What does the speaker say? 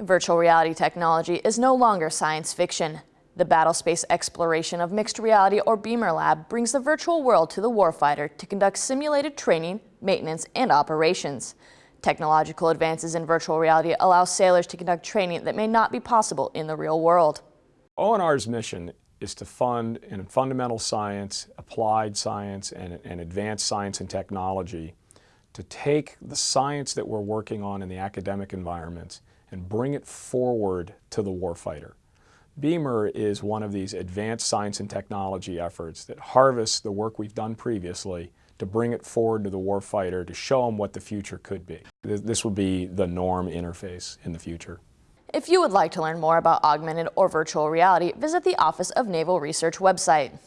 Virtual reality technology is no longer science fiction. The battlespace exploration of mixed reality or BEMR Lab brings the virtual world to the warfighter to conduct simulated training, maintenance, and operations. Technological advances in virtual reality allow sailors to conduct training that may not be possible in the real world. ONR's mission is to fund in fundamental science, applied science, and, and advanced science and technology to take the science that we're working on in the academic environments and bring it forward to the warfighter. BEMR is one of these advanced science and technology efforts that harvest the work we've done previously to bring it forward to the warfighter to show them what the future could be. This will be the norm interface in the future. If you would like to learn more about augmented or virtual reality, visit the Office of Naval Research website.